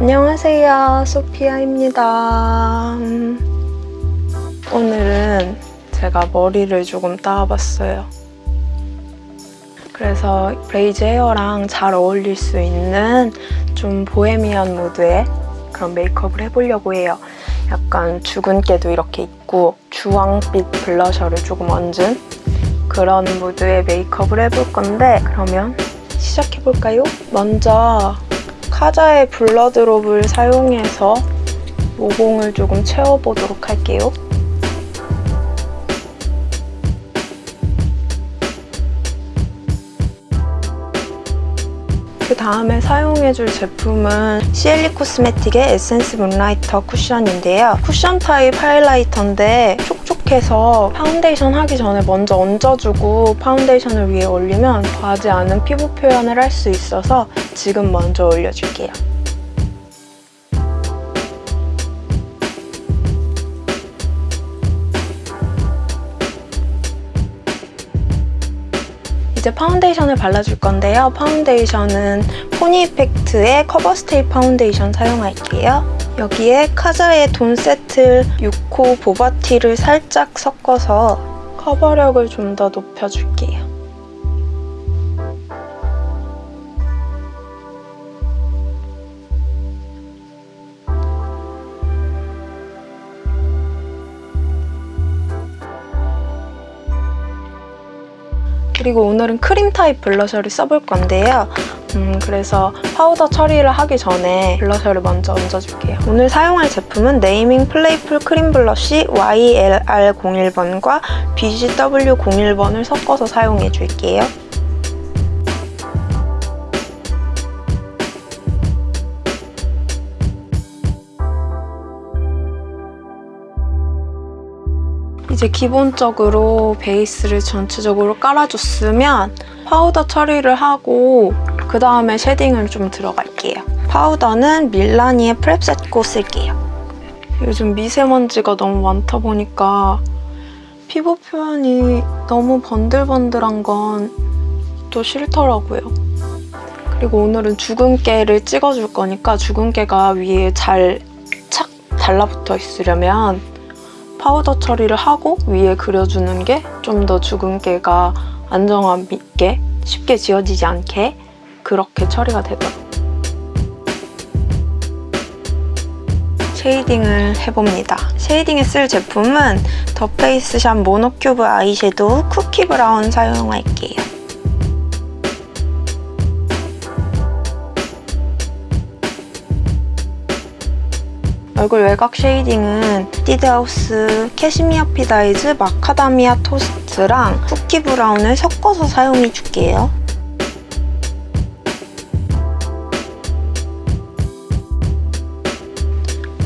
안녕하세요. 소피아입니다. 음, 오늘은 제가 머리를 조금 따와봤어요. 그래서 braids hair랑 잘 어울릴 수 있는 좀 보헤미안 무드의 그런 메이크업을 해보려고 해요. 약간 주근깨도 이렇게 있고 주황빛 블러셔를 조금 얹은 그런 무드의 메이크업을 해볼 건데 그러면 시작해볼까요? 먼저 카자의 블러드롭을 사용해서 모공을 조금 채워보도록 할게요. 그 다음에 사용해줄 제품은 시엘리 코스메틱의 에센스 문라이터 쿠션인데요. 쿠션 타입 하이라이터인데 촉촉해서 파운데이션 하기 전에 먼저 얹어주고 파운데이션을 위에 올리면 과하지 않은 피부 표현을 할 수 있어서 지금 먼저 올려줄게요. 이제 파운데이션을 발라줄 건데요. 파운데이션은 포니 이펙트의 커버 스테이 파운데이션 사용할게요. 여기에 카자의 돈 세틀 6호 보바티를 살짝 섞어서 커버력을 좀 더 높여줄게요. 그리고 오늘은 크림 타입 블러셔를 써볼 건데요. 음, 그래서 파우더 처리를 하기 전에 블러셔를 먼저 얹어줄게요. 오늘 사용할 제품은 네이밍 플레이풀 크림 블러쉬 YLR01번과 BGW01번을 섞어서 사용해줄게요. 이제 기본적으로 베이스를 전체적으로 깔아줬으면 파우더 처리를 하고 그 다음에 쉐딩을 좀 들어갈게요. 파우더는 밀라니의 프랩셋 고 쓸게요. 요즘 미세먼지가 너무 많다 보니까 피부 표현이 너무 번들번들한 건 또 싫더라고요. 그리고 오늘은 주근깨를 찍어줄 거니까 주근깨가 위에 잘 착 달라붙어 있으려면 파우더 처리를 하고 위에 그려주는 게 좀 더 주근깨가 안정감 있게 쉽게 지워지지 않게 그렇게 처리가 되더라고요. 쉐이딩을 해봅니다. 쉐이딩에 쓸 제품은 더 페이스샵 모노큐브 아이섀도우 쿠키 브라운 사용할게요. 얼굴 외곽 쉐이딩은 에뛰드하우스 캐시미어 핏 아이즈 마카다미아 토스트랑 쿠키 브라운을 섞어서 사용해줄게요.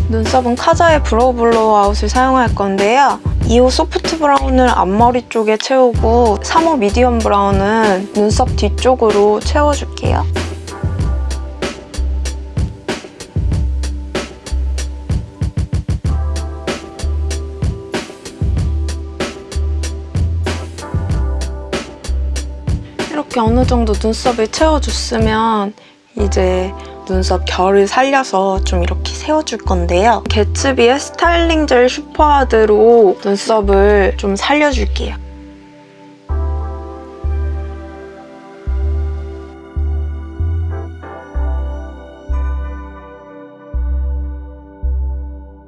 눈썹은 카자의 브로우 블로우 아웃을 사용할 건데요. 2호 소프트 브라운을 앞머리 쪽에 채우고 3호 미디엄 브라운은 눈썹 뒤쪽으로 채워줄게요. 이렇게 어느 정도 눈썹을 채워줬으면 이제 눈썹 결을 살려서 좀 이렇게 세워줄 건데요. 개츠비의 스타일링 젤 슈퍼하드로 눈썹을 좀 살려줄게요.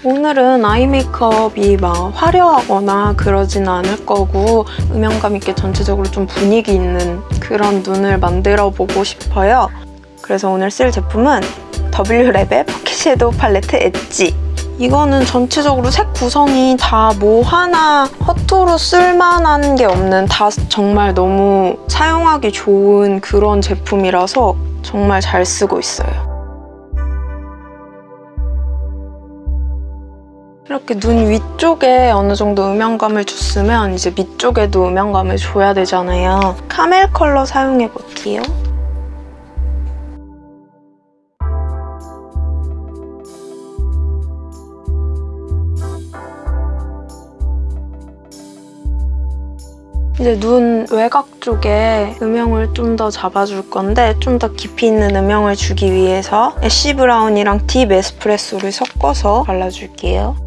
오늘은 아이 메이크업이 막 화려하거나 그러진 않을 거고 음영감 있게 전체적으로 좀 분위기 있는 그런 눈을 만들어 보고 싶어요. 그래서 오늘 쓸 제품은 W랩의 포켓 섀도우 팔레트 엣지 이거는 전체적으로 색 구성이 다 뭐 하나 허투루 쓸만한 게 없는 다 정말 너무 사용하기 좋은 그런 제품이라서 정말 잘 쓰고 있어요. 이렇게 눈 위쪽에 어느 정도 음영감을 줬으면 이제 밑쪽에도 음영감을 줘야 되잖아요. 카멜 컬러 사용해볼게요. 이제 눈 외곽 쪽에 음영을 좀 더 잡아줄 건데 좀 더 깊이 있는 음영을 주기 위해서 애쉬 브라운이랑 딥 에스프레소를 섞어서 발라줄게요.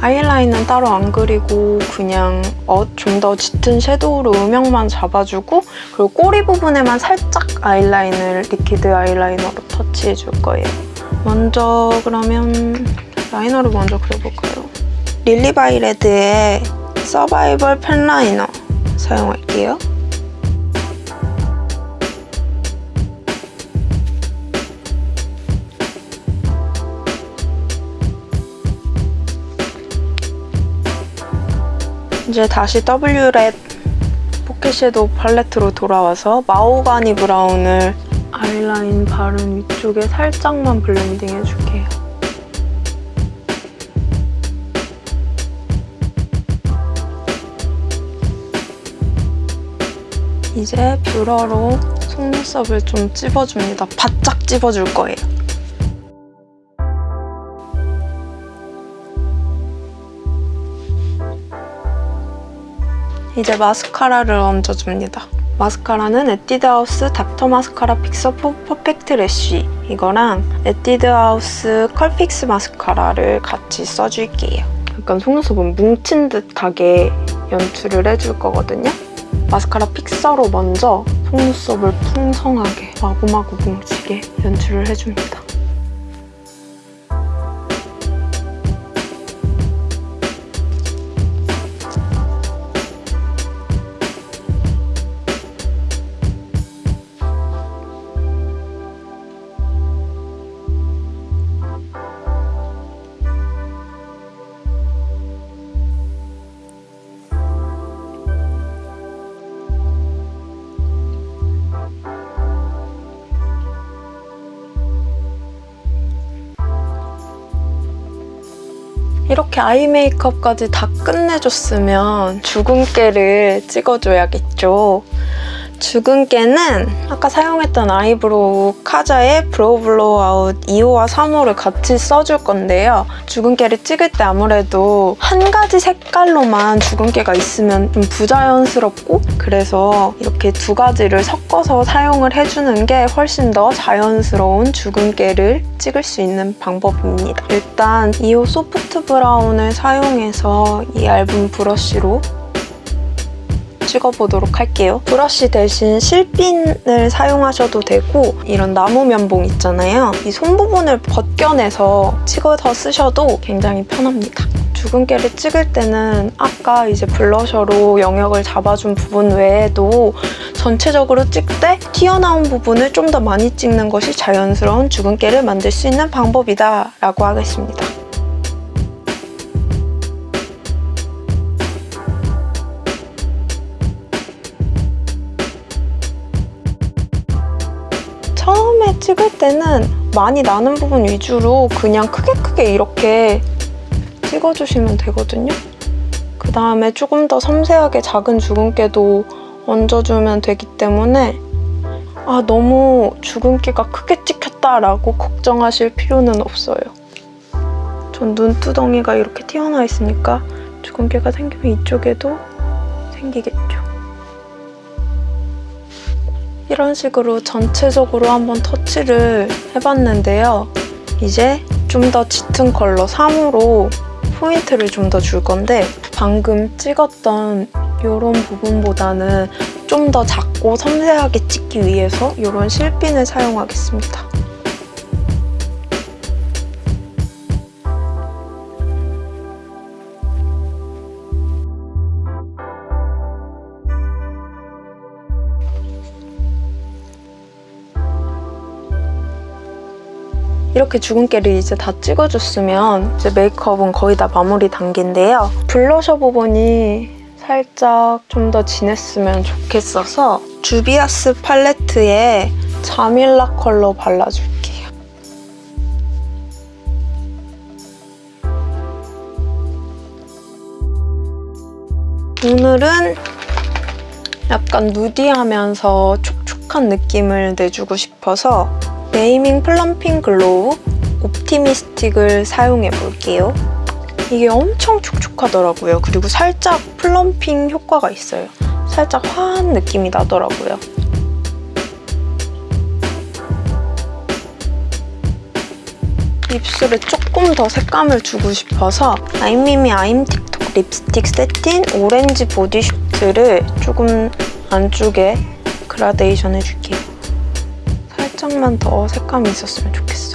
아이라인은 따로 안 그리고 그냥 어, 좀더 짙은 섀도우로 음영만 잡아주고 그리고 꼬리 부분에만 살짝 아이라인을 리퀴드 아이라이너로 터치해줄 거예요. 먼저 그러면 라이너를 먼저 그려볼까요? 릴리바이레드의 서바이벌 펜라이너 사용할게요. 이제 다시 W랩 포켓 섀도우 팔레트로 돌아와서 마호가니 브라운을 아이라인 바른 위쪽에 살짝만 블렌딩 해줄게요. 이제 뷰러로 속눈썹을 좀 찝어줍니다. 바짝 찝어줄 거예요. 이제 마스카라를 얹어줍니다. 마스카라는 에뛰드하우스 닥터 마스카라 픽서 퍼펙트 래쉬 이거랑 에뛰드하우스 컬픽스 마스카라를 같이 써줄게요. 약간 속눈썹은 뭉친 듯하게 연출을 해줄 거거든요. 마스카라 픽서로 먼저 속눈썹을 풍성하게 마구마구 뭉치게 연출을 해줍니다. 이렇게 아이 메이크업까지 다 끝내줬으면 주근깨를 찍어줘야겠죠. 주근깨는 아까 사용했던 아이브로우 카자의 브로우 블로우아웃 2호와 3호를 같이 써줄 건데요. 주근깨를 찍을 때 아무래도 한 가지 색깔로만 주근깨가 있으면 좀 부자연스럽고 그래서 이렇게 두 가지를 섞어서 사용을 해주는 게 훨씬 더 자연스러운 주근깨를 찍을 수 있는 방법입니다. 일단 2호 소프트 브라운을 사용해서 이 얇은 브러쉬로 찍어보도록 할게요. 브러쉬 대신 실핀을 사용하셔도 되고 이런 나무 면봉 있잖아요. 이 손 부분을 벗겨내서 찍어서 쓰셔도 굉장히 편합니다. 주근깨를 찍을 때는 아까 이제 블러셔로 영역을 잡아준 부분 외에도 전체적으로 찍 때 튀어나온 부분을 좀 더 많이 찍는 것이 자연스러운 주근깨를 만들 수 있는 방법이다 라고 하겠습니다. 찍을 때는 많이 나는 부분 위주로 그냥 크게 크게 이렇게 찍어주시면 되거든요. 그 다음에 조금 더 섬세하게 작은 주근깨도 얹어주면 되기 때문에 아 너무 주근깨가 크게 찍혔다라고 걱정하실 필요는 없어요. 전 눈두덩이가 이렇게 튀어나와 있으니까 주근깨가 생기면 이쪽에도 생기겠죠. 이런 식으로 전체적으로 한번 터치를 해봤는데요. 이제 좀 더 짙은 컬러 3호로 포인트를 좀 더 줄 건데 방금 찍었던 이런 부분보다는 좀 더 작고 섬세하게 찍기 위해서 이런 실핀을 사용하겠습니다. 이렇게 주근깨를 이제 다 찍어줬으면 이제 메이크업은 거의 다 마무리 단계인데요. 블러셔 부분이 살짝 좀 더 진했으면 좋겠어서 주비아스 팔레트에 자밀라 컬러 발라줄게요. 오늘은 약간 누디하면서 촉촉한 느낌을 내주고 싶어서 네이밍 플럼핑 글로우 옵티미스틱을 사용해 볼게요. 이게 엄청 촉촉하더라고요. 그리고 살짝 plumping 효과가 있어요. 살짝 화한 느낌이 나더라고요. 입술에 조금 더 색감을 주고 싶어서 아이미미 아임 틱톡 립스틱 새틴 오렌지 보디쇼트를 조금 안쪽에 그라데이션 해줄게요. 살짝만 더 색감이 있었으면 좋겠어.